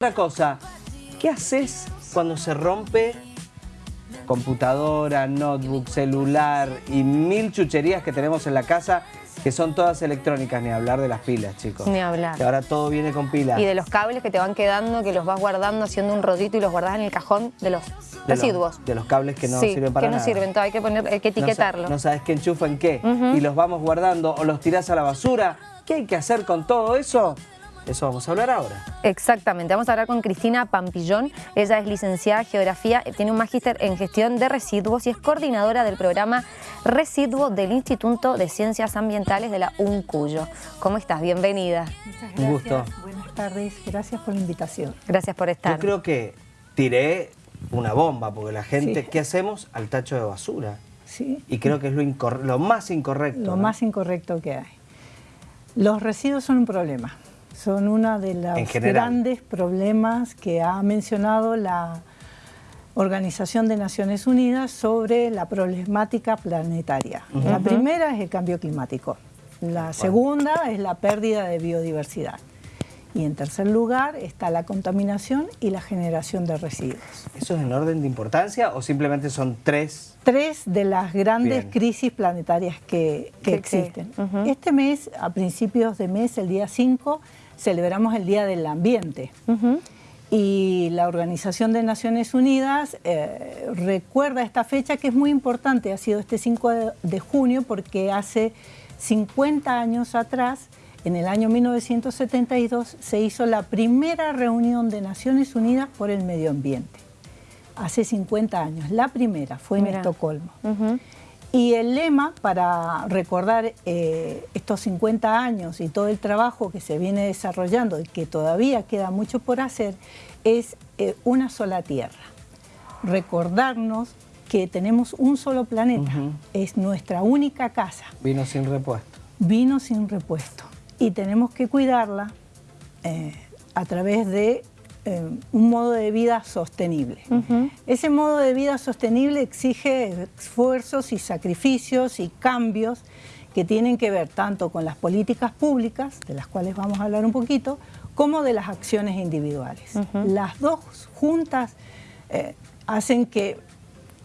Otra cosa, ¿qué haces cuando se rompe computadora, notebook, celular y mil chucherías que tenemos en la casa que son todas electrónicas, ni hablar de las pilas, chicos. Ni hablar. Que ahora todo viene con pilas. Y de los cables que te van quedando, que los vas guardando haciendo un rodito y los guardas en el cajón de los de residuos. Los, de los cables que no sí, sirven para que no nada. sirven, hay que, poner, hay que etiquetarlo. No, sabes qué enchufa en qué. Y los vamos guardando o los tirás a la basura. ¿Qué hay que hacer con todo eso? Eso vamos a hablar ahora. Exactamente, vamos a hablar con Cristina Pampillón. Ella es licenciada en Geografía, tiene un magíster en Gestión de Residuos y es coordinadora del programa Residuo del Instituto de Ciencias Ambientales de la UNCUYO. ¿Cómo estás? Bienvenida. Muchas gracias. Un gusto. Buenas tardes, gracias por la invitación. Gracias por estar. Yo creo que tiré una bomba, porque la gente, Sí. ¿qué hacemos? Al tacho de basura. Sí, Y creo que es lo, más incorrecto. lo ¿no? más incorrecto que hay. Los residuos son un problema. Son uno de los grandes problemas que ha mencionado la Organización de Naciones Unidas sobre la problemática planetaria. La primera es el cambio climático. La segunda es la pérdida de biodiversidad. Y en tercer lugar está la contaminación y la generación de residuos. ¿Eso es en orden de importancia o simplemente son tres? tres de las grandes Bien. crisis planetarias que, que existen. que- ujú. Este mes, a principios de mes, el día 5, celebramos el Día del Ambiente. Y la Organización de Naciones Unidas eh, recuerda esta fecha que es muy importante, ha sido este 5 de, junio porque hace 50 años atrás, en el año 1972, se hizo la primera reunión de Naciones Unidas por el medio ambiente. Hace 50 años, la primera fue en Mira. Estocolmo. Y el lema para recordar eh, estos 50 años y todo el trabajo que se viene desarrollando y que todavía queda mucho por hacer es eh, una sola tierra. Recordarnos que tenemos un solo planeta, es nuestra única casa, Vino sin repuesto. vino sin repuesto y tenemos que cuidarla eh, a través de eh, un modo de vida sostenible. Ese modo de vida sostenible exige esfuerzos y sacrificios y cambios que tienen que ver tanto con las políticas públicas, de las cuales vamos a hablar un poquito, como de las acciones individuales. Las dos juntas eh, hacen que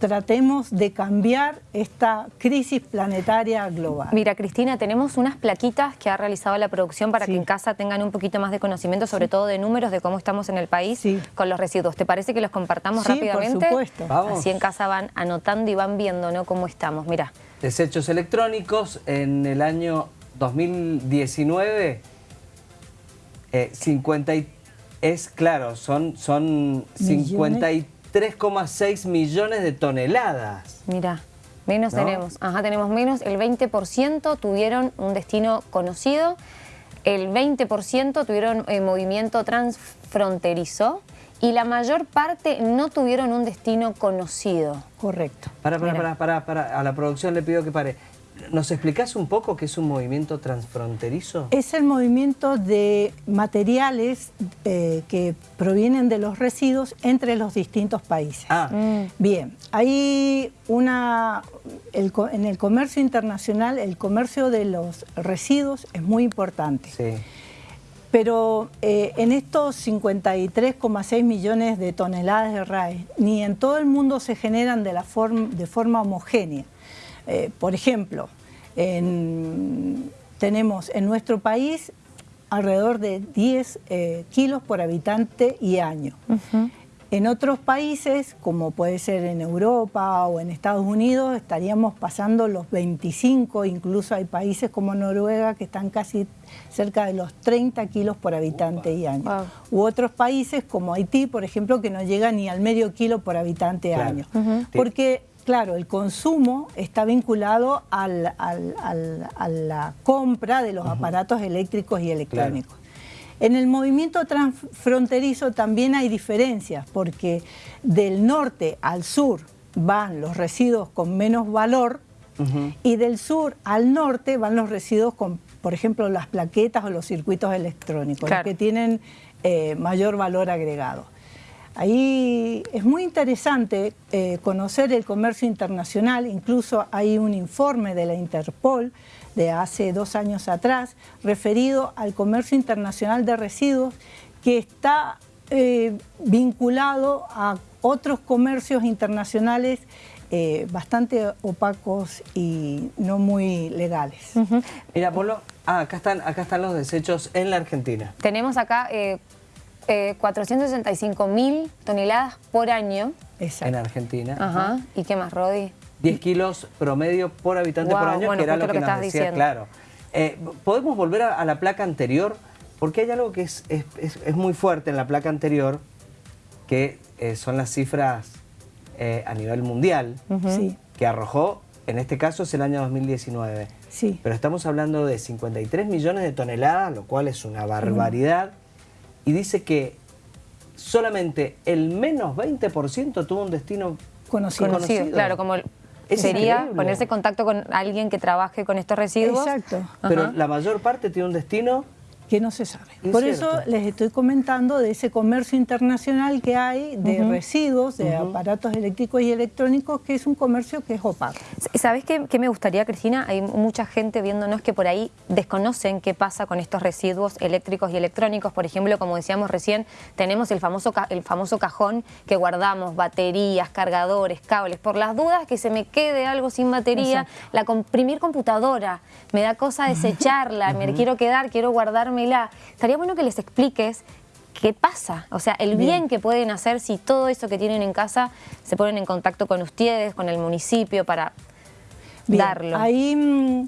tratemos de cambiar esta crisis planetaria global. Mira, Cristina, tenemos unas plaquitas que ha realizado la producción para que en casa tengan un poquito más de conocimiento, sobre todo de números, de cómo estamos en el país con los residuos. ¿Te parece que los compartamos rápidamente? Sí, por supuesto. Vamos. Así en casa van anotando y van viendo ¿no? cómo estamos. Mira. Desechos electrónicos en el año 2019, eh, es claro, son, son 53 3,6 millones de toneladas. Mirá, menos tenemos. Ajá, tenemos menos. El 20% tuvieron un destino conocido. El 20% tuvieron eh, movimiento transfronterizo y la mayor parte no tuvieron un destino conocido. Correcto. Para, para, para, para, para, a la producción le pido que pare. ¿Nos explicás un poco qué es un movimiento transfronterizo? Es el movimiento de materiales eh, que provienen de los residuos entre los distintos países. Ah, Mm. Bien, hay una, el en el comercio internacional el comercio de los residuos es muy importante. sí. Pero eh, en estos 53,6 millones de toneladas de RAE, ni en todo el mundo se generan de, la form- de forma homogénea. Eh, por ejemplo, en- tenemos en nuestro país alrededor de 10 eh, kilos por habitante y año. En otros países, como puede ser en Europa o en Estados Unidos, estaríamos pasando los 25, incluso hay países como Noruega que están casi cerca de los 30 kilos por habitante y año. Wow. U otros países como Haití, por ejemplo, que no llega ni al medio kilo por habitante Claro. año. Porque, claro, el consumo está vinculado al- al- al- a la compra de los aparatos eléctricos y electrónicos. En el movimiento transfronterizo también hay diferencias, porque del norte al sur van los residuos con menos valor y del sur al norte van los residuos con, por ejemplo, las plaquetas o los circuitos electrónicos, Claro. los que tienen eh, mayor valor agregado. Ahí es muy interesante eh, conocer el comercio internacional, incluso hay un informe de la Interpol de hace dos años atrás referido al comercio internacional de residuos que está eh, vinculado a otros comercios internacionales eh, bastante opacos y no muy legales. Mira, Polo, ah, acá, están, acá están los desechos en la Argentina. Tenemos acá eh, 465 mil toneladas por año. En Argentina. Ajá. ¿Y qué más, Rodi? 10 kilos promedio por habitante por año, que era lo que, nos decía, claro. Eh, ¿Podemos volver a, la placa anterior? Porque hay algo que es, es, muy fuerte en la placa anterior, que eh, son las cifras eh, a nivel mundial, que arrojó, en este caso es el año 2019. Sí. Pero estamos hablando de 53 millones de toneladas, lo cual es una barbaridad. Y dice que solamente el menos 20% tuvo un destino conocido. conocido. Claro, como sería ponerse en contacto con alguien que trabaje con estos residuos. Exacto. Pero la mayor parte tiene un destino que no se sabe. Por eso les estoy comentando de ese comercio internacional que hay de residuos, de aparatos eléctricos y electrónicos, que es un comercio que es opaco. ¿Sabes qué, qué, me gustaría, Cristina? Hay mucha gente viéndonos que por ahí desconocen qué pasa con estos residuos eléctricos y electrónicos. Por ejemplo, como decíamos recién, tenemos el famoso, el famoso cajón que guardamos baterías, cargadores, cables. Por las dudas que se me quede algo sin batería, la comprimir computadora, me da cosa desecharla, me quiero quedar, quiero guardar Estaría bueno que les expliques qué pasa, o sea, el bien. que pueden hacer si todo eso que tienen en casa se ponen en contacto con ustedes, con el municipio para darlo. Ahí mm,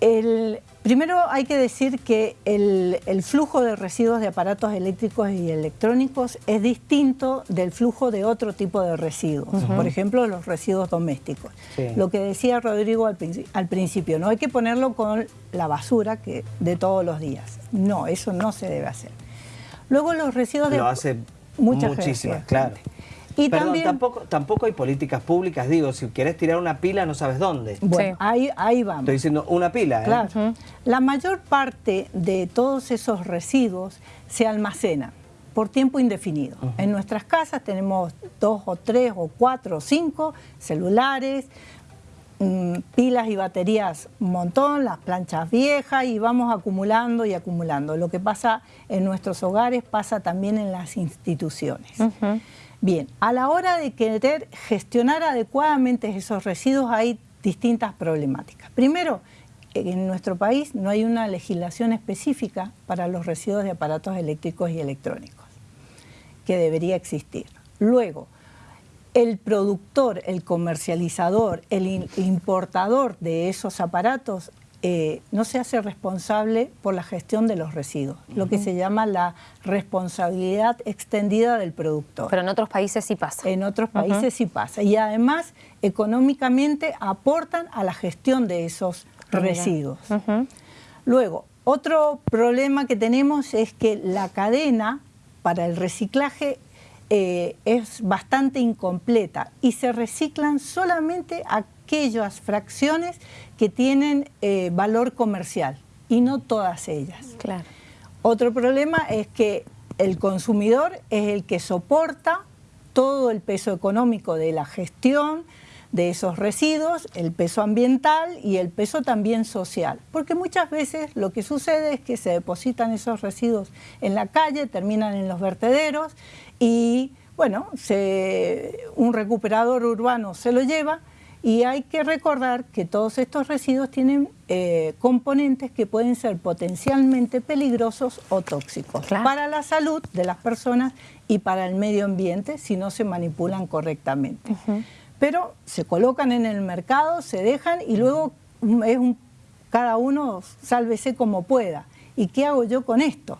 el, primero hay que decir que el, flujo de residuos de aparatos eléctricos y electrónicos es distinto del flujo de otro tipo de residuos, por ejemplo los residuos domésticos. Lo que decía Rodrigo al, al, principio, no hay que ponerlo con la basura que de todos los días. No, eso no se debe hacer. Luego los residuos de... Lo hace muchísimas, claro. Y también, tampoco, tampoco hay políticas públicas, digo, si quieres tirar una pila no sabes dónde. Bueno, ahí, ahí vamos. Estoy diciendo una pila. ¿eh? Claro. La mayor parte de todos esos residuos se almacenan por tiempo indefinido. En nuestras casas tenemos dos o tres o cuatro o cinco celulares, mm, pilas y baterías un montón, las planchas viejas y vamos acumulando y acumulando. Lo que pasa en nuestros hogares pasa también en las instituciones. Bien, a la hora de querer gestionar adecuadamente esos residuos hay distintas problemáticas. Primero, en nuestro país no hay una legislación específica para los residuos de aparatos eléctricos y electrónicos, que debería existir. Luego, el productor, el comercializador, el importador de esos aparatos eh, no se hace responsable por la gestión de los residuos, lo que se llama la responsabilidad extendida del productor. Pero en otros países sí pasa. En otros países sí pasa. Y además, económicamente aportan a la gestión de esos residuos. Luego, otro problema que tenemos es que la cadena para el reciclaje eh, es bastante incompleta y se reciclan solamente aquellas fracciones que tienen eh, valor comercial y no todas ellas. Claro. Otro problema es que el consumidor es el que soporta todo el peso económico de la gestión de esos residuos, el peso ambiental y el peso también social. Porque muchas veces lo que sucede es que se depositan esos residuos en la calle, terminan en los vertederos y, bueno, un recuperador urbano se lo lleva y hay que recordar que todos estos residuos tienen eh, componentes que pueden ser potencialmente peligrosos o tóxicos para la salud de las personas y para el medio ambiente si no se manipulan correctamente. Pero se colocan en el mercado, se dejan y luego es cada uno sálvese como pueda. ¿Y qué hago yo con esto?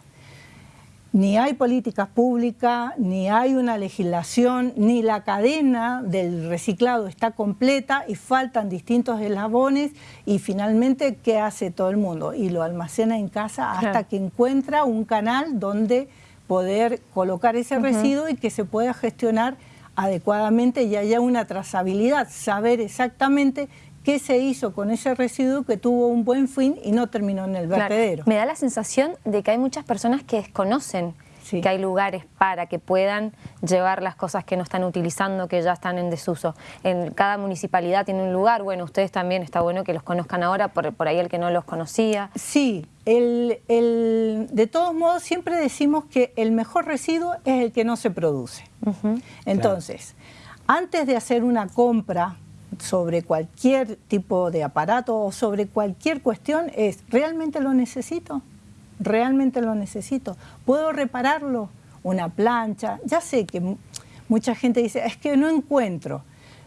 Ni hay políticas públicas, ni hay una legislación, ni la cadena del reciclado está completa y faltan distintos eslabones y finalmente, ¿qué hace todo el mundo? Y lo almacena en casa hasta que encuentra un canal donde poder colocar ese residuo y que se pueda gestionar adecuadamente y haya una trazabilidad, saber exactamente qué se hizo con ese residuo que tuvo un buen fin y no terminó en el vertedero. Me da la sensación de que hay muchas personas que desconocen que hay lugares para que puedan llevar las cosas que no están utilizando, que ya están en desuso. En cada municipalidad tiene un lugar, bueno, ustedes también está bueno que los conozcan ahora, por, por ahí el que no los conocía. Sí, el, el, de todos modos siempre decimos que el mejor residuo es el que no se produce. Entonces, antes de hacer una compra sobre cualquier tipo de aparato o sobre cualquier cuestión es, ¿realmente lo necesito? ¿Realmente lo necesito? ¿Puedo repararlo? Una plancha. Ya sé que mucha gente dice, es que no encuentro,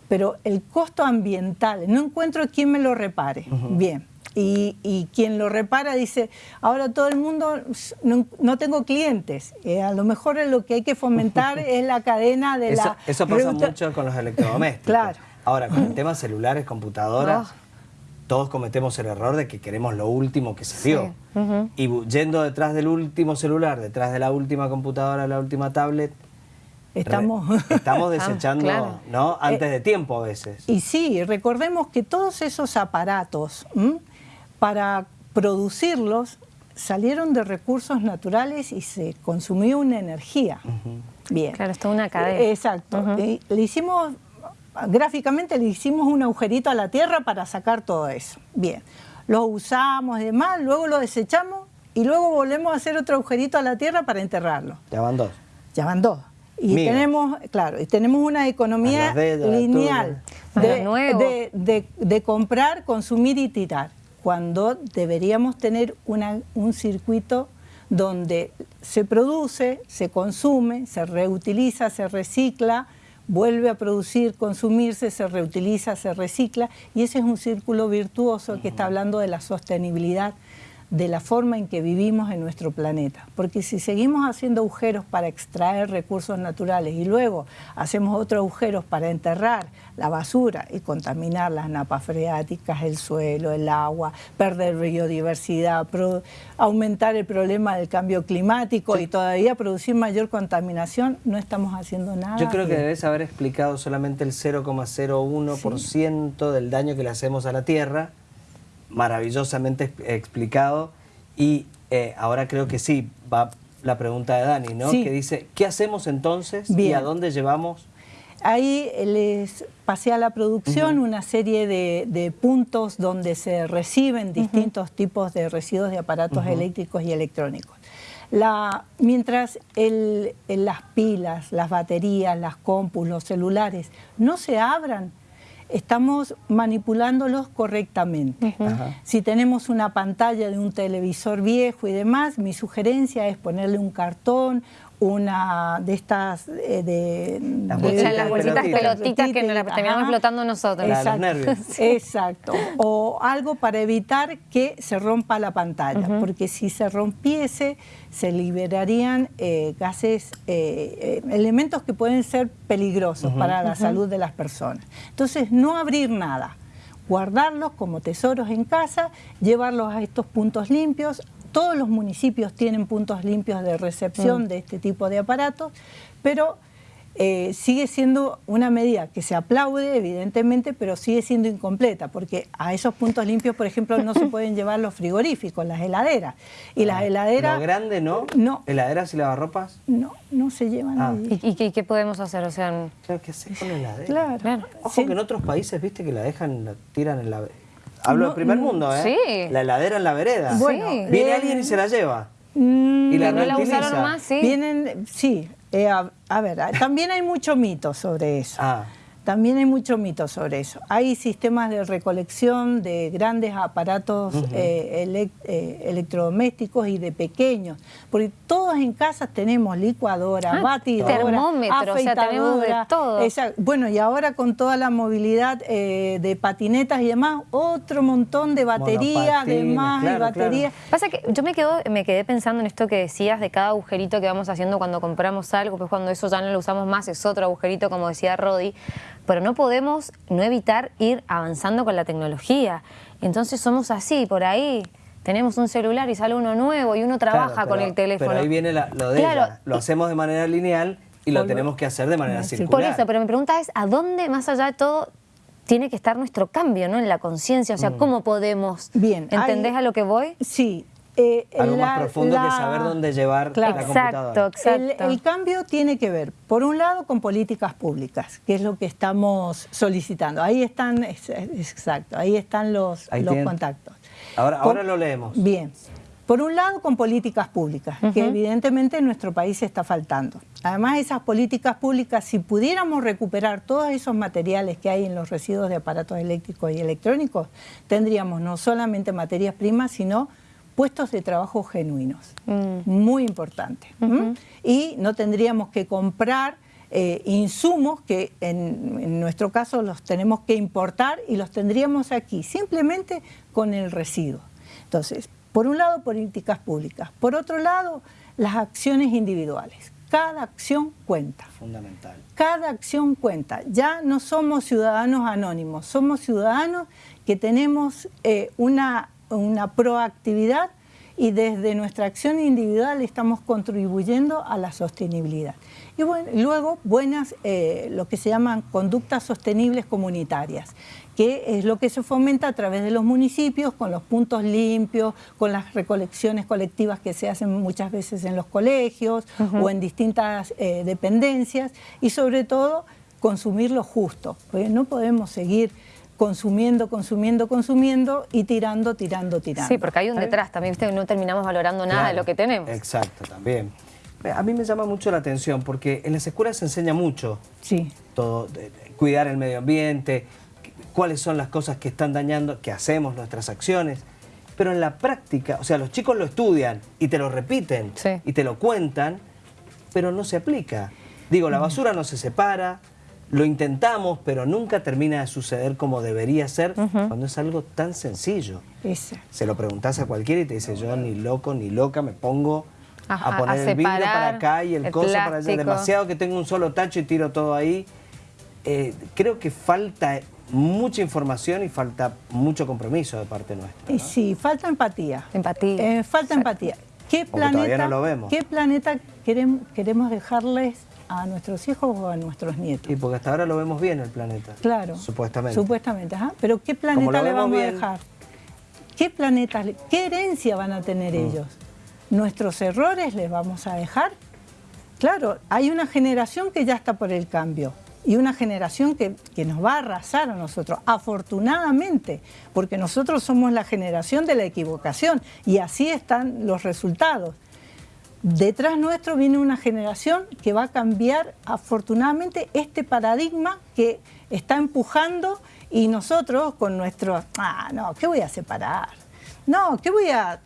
pero el costo ambiental, no encuentro quién me lo repare. Bien. Y, quien lo repara dice, ahora todo el mundo, no, tengo clientes. Eh, a lo mejor lo que hay que fomentar es la cadena de eso, la... Eso pasa mucho con los electrodomésticos. claro. Ahora, con el tema celulares, computadoras, ah. todos cometemos el error de que queremos lo último que se dio. Y yendo detrás del último celular, detrás de la última computadora, la última tablet, Estamos, estamos desechando ¿no? antes de tiempo a veces. Y sí, recordemos que todos esos aparatos, para producirlos, salieron de recursos naturales y se consumió una energía. Bien. Claro, es una cadena. Exacto. le hicimos gráficamente le hicimos un agujerito a la tierra para sacar todo eso. Bien, lo usamos y demás, luego lo desechamos y luego volvemos a hacer otro agujerito a la tierra para enterrarlo. Ya van dos. Ya van dos. Y tenemos, claro, y tenemos una economía lineal de, de, comprar, consumir y tirar, cuando deberíamos tener una, un circuito donde se produce, se consume, se reutiliza, se recicla, vuelve a producir, consumirse, se reutiliza, se recicla y ese es un círculo virtuoso que está hablando de la sostenibilidad de la forma en que vivimos en nuestro planeta. Porque si seguimos haciendo agujeros para extraer recursos naturales y luego hacemos otros agujeros para enterrar la basura y contaminar las napas freáticas, el suelo, el agua, perder biodiversidad, aumentar el problema del cambio climático y todavía producir mayor contaminación, no estamos haciendo nada. Yo creo que debes haber explicado solamente el 0,01% del daño que le hacemos a la Tierra maravillosamente explicado y eh, ahora creo que sí, va la pregunta de Dani, ¿no? Que dice, ¿qué hacemos entonces y a dónde llevamos? Ahí les pasé a la producción una serie de, puntos donde se reciben distintos tipos de residuos de aparatos eléctricos y electrónicos. La, mientras las pilas, las baterías, las compus, los celulares no se abran, estamos manipulándolos correctamente. Si tenemos una pantalla de un televisor viejo y demás, mi sugerencia es ponerle un cartón, una de estas eh, de, las bolsitas, pelotitas. que nos las terminamos flotando nosotros. Exacto, exacto. O algo para evitar que se rompa la pantalla, porque si se rompiese se liberarían eh, gases, eh, elementos que pueden ser peligrosos para la salud de las personas. Entonces, no abrir nada guardarlos como tesoros en casa, llevarlos a estos puntos limpios, todos los municipios tienen puntos limpios de recepción mm. de este tipo de aparatos, pero eh, sigue siendo una medida que se aplaude, evidentemente, pero sigue siendo incompleta, porque a esos puntos limpios, por ejemplo, no se pueden llevar los frigoríficos, las heladeras. Y las ah, heladeras... ¿Lo grande no? No. ¿Heladeras y lavarropas? No, no se llevan ah. ¿Y, qué, podemos hacer? O sea, ¿qué hacer con la heladera? Claro. claro. Ojo que en otros países, viste, que la dejan, la tiran en la Hablo del primer mundo, ¿eh? Sí. La heladera en la vereda. Bueno, Viene eh, alguien y se la lleva. Mm, y la no la usaron más, sí. Vienen, sí. Eh, a, ver, también hay mucho mito sobre eso. Ah. También hay mucho mito sobre eso. Hay sistemas de recolección de grandes aparatos eh, eh, electrodomésticos y de pequeños, porque todos en casa tenemos licuadora, ah, batidora, termómetro, o sea, tenemos de todo. Bueno, y ahora con toda la movilidad eh, de patinetas y demás, otro montón de batería, de más y batería. Pasa que yo me, quedo, me quedé pensando en esto que decías de cada agujerito que vamos haciendo cuando compramos algo, pues cuando eso ya no lo usamos más es otro agujerito, como decía Rodi pero no podemos no evitar ir avanzando con la tecnología. Entonces somos así, por ahí tenemos un celular y sale uno nuevo y uno trabaja con el teléfono. Pero ahí viene lo de ella. Lo hacemos de manera lineal y lo tenemos que hacer de manera circular. Por eso, pero mi pregunta es, ¿a dónde, más allá de todo, tiene que estar nuestro cambio ¿no? en la conciencia? O sea, mm. ¿cómo podemos? Bien. ¿Entendés a lo que voy? Sí. Eh, algo más profundo que saber dónde llevar la computadora. Exacto. El, cambio tiene que ver, por un lado, con políticas públicas, que es lo que estamos solicitando. Ahí están, exacto, ahí están los, los contactos. Ahora, ahora lo leemos. Bien. Por un lado, con políticas públicas, que evidentemente en nuestro país está faltando. Además, esas políticas públicas, si pudiéramos recuperar todos esos materiales que hay en los residuos de aparatos eléctricos y electrónicos, tendríamos no solamente materias primas, sino puestos de trabajo genuinos, mm. muy importante. Y no tendríamos que comprar eh, insumos que en, en, nuestro caso los tenemos que importar y los tendríamos aquí, simplemente con el residuo. Entonces, por un lado, políticas públicas. Por otro lado, las acciones individuales. Cada acción cuenta. Fundamental. Cada acción cuenta. Ya no somos ciudadanos anónimos, somos ciudadanos que tenemos eh, una una proactividad y desde nuestra acción individual estamos contribuyendo a la sostenibilidad. Y bueno, luego buenas, eh, lo que se llaman conductas sostenibles comunitarias, que es lo que se fomenta a través de los municipios, con los puntos limpios, con las recolecciones colectivas que se hacen muchas veces en los colegios o en distintas eh, dependencias, y sobre todo consumir lo justo, porque no podemos seguir consumiendo, consumiendo, consumiendo y tirando, tirando, tirando. Sí, porque hay un detrás también, ¿viste? no terminamos valorando nada de lo que tenemos. Exacto, también. A mí me llama mucho la atención porque en las escuelas se enseña mucho. Sí. Todo, cuidar el medio ambiente, cuáles son las cosas que están dañando, que hacemos, nuestras acciones. Pero en la práctica, o sea, los chicos lo estudian y te lo repiten y te lo cuentan, pero no se aplica. Digo, la basura no se separa, lo intentamos, pero nunca termina de suceder como debería ser cuando es algo tan sencillo. Se lo preguntas a cualquiera y te dice, yo ni loco ni loca me pongo a poner el vidrio para acá y el, coso para allá. Demasiado que tengo un solo tacho y tiro todo ahí. Eh, creo que falta mucha información y falta mucho compromiso de parte nuestra. Sí, falta empatía. Empatía. Eh, falta empatía. ¿Qué planeta, lo vemos. ¿Qué planeta queremos, queremos dejarles a nuestros hijos o a nuestros nietos. Y porque hasta ahora lo vemos bien el planeta. Claro. Supuestamente. Supuestamente, ajá. Pero ¿qué planeta le vamos a dejar? ¿Qué planeta, qué herencia van a tener mm. ellos? ¿Nuestros errores les vamos a dejar? Claro, hay una generación que ya está por el cambio y una generación que, que, nos va a arrasar a nosotros, afortunadamente, porque nosotros somos la generación de la equivocación y así están los resultados. Detrás nuestro viene una generación que va a cambiar afortunadamente este paradigma que está empujando y nosotros con nuestro, ah, no, ¿qué voy a separar? No, ¿qué voy a,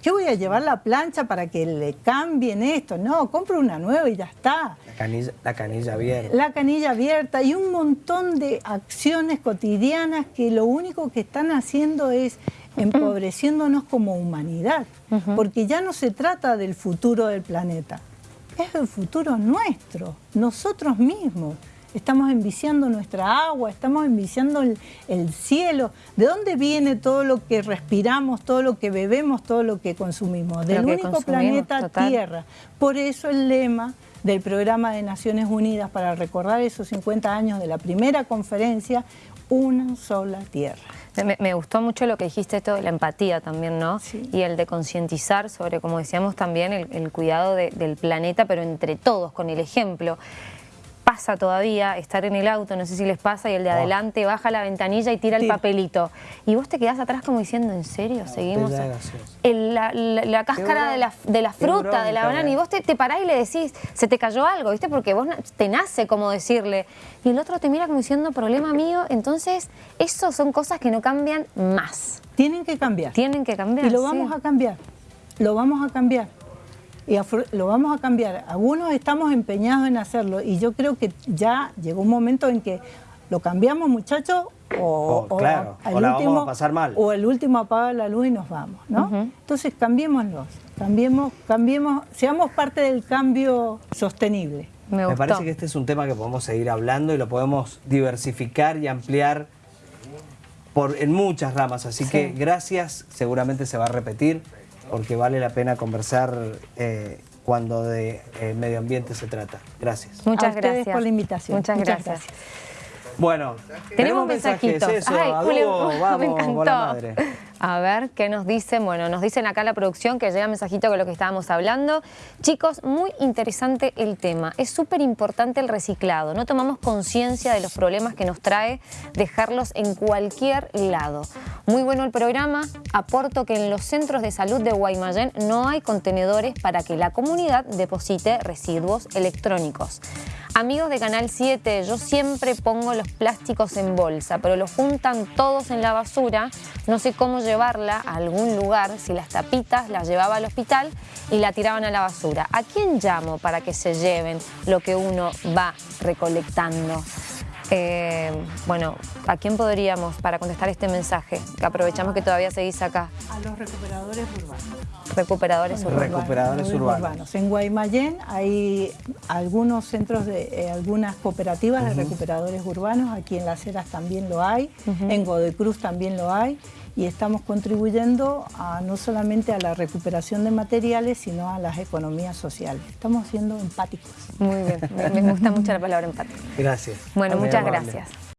qué voy a llevar la plancha para que le cambien esto? No, compro una nueva y ya está. La canilla, la canilla abierta. La canilla abierta y un montón de acciones cotidianas que lo único que están haciendo es empobreciéndonos como humanidad, porque ya no se trata del futuro del planeta, es el futuro nuestro, nosotros mismos. Estamos enviciando nuestra agua, estamos enviciando el, cielo. ¿De dónde viene todo lo que respiramos, todo lo que bebemos, todo lo que consumimos? Del único planeta Tierra. Por eso el lema del Programa de Naciones Unidas para recordar esos 50 años de la primera conferencia, una sola tierra. Me, gustó mucho lo que dijiste, esto de la empatía también, ¿no? Y el de concientizar sobre, como decíamos también, el, cuidado del planeta, pero entre todos, con el ejemplo pasa todavía estar en el auto, no sé si les pasa, y el de adelante baja la ventanilla y tira el papelito. Y vos te quedás atrás como diciendo, ¿en serio? Seguimos. la, cáscara de la, fruta, de la banana, y vos te, te, parás y le decís, se te cayó algo, ¿viste? Porque vos te nace como decirle. Y el otro te mira como diciendo, problema mío. Entonces, eso son cosas que no cambian más. Tienen que cambiar. Tienen que cambiar. Y lo vamos a cambiar. Lo vamos a cambiar y lo vamos a cambiar. Algunos estamos empeñados en hacerlo y yo creo que ya llegó un momento en que lo cambiamos muchachos o, o, claro, el último, vamos a pasar mal. o el último apaga la luz y nos vamos, ¿no? Entonces cambiémoslos, cambiemos, cambiemos, seamos parte del cambio sostenible. Me, Me, parece que este es un tema que podemos seguir hablando y lo podemos diversificar y ampliar por, en muchas ramas, así que gracias, seguramente se va a repetir porque vale la pena conversar eh, cuando de eh, medio ambiente se trata. Gracias. Muchas gracias por la invitación. Muchas, gracias. Bueno, tenemos, un mensajito. Eso, Ay, vamos, me encantó. madre. A ver, ¿qué nos dicen? Bueno, nos dicen acá la producción que llega mensajito con lo que estábamos hablando. Chicos, muy interesante el tema. Es súper importante el reciclado. No tomamos conciencia de los problemas que nos trae dejarlos en cualquier lado. Muy bueno el programa. Aporto que en los centros de salud de Guaymallén no hay contenedores para que la comunidad deposite residuos electrónicos. Amigos de Canal 7, yo siempre pongo los plásticos en bolsa, pero los juntan todos en la basura. No sé cómo llevarla a algún lugar, si las tapitas las llevaba al hospital y la tiraban a la basura. ¿A quién llamo para que se lleven lo que uno va recolectando? Eh, bueno, ¿a quién podríamos para contestar este mensaje? Que aprovechamos que todavía seguís acá. A los recuperadores urbanos. Recuperadores urbanos. Recuperadores urbanos. En Guaymallén hay algunos centros de eh, algunas cooperativas de recuperadores urbanos, aquí en Las Heras también lo hay, en Godoy Cruz también lo hay y estamos contribuyendo a, no solamente a la recuperación de materiales, sino a las economías sociales. Estamos siendo empáticos. Muy bien, me, gusta mucho la palabra empático. Gracias. Bueno, muchas gracias.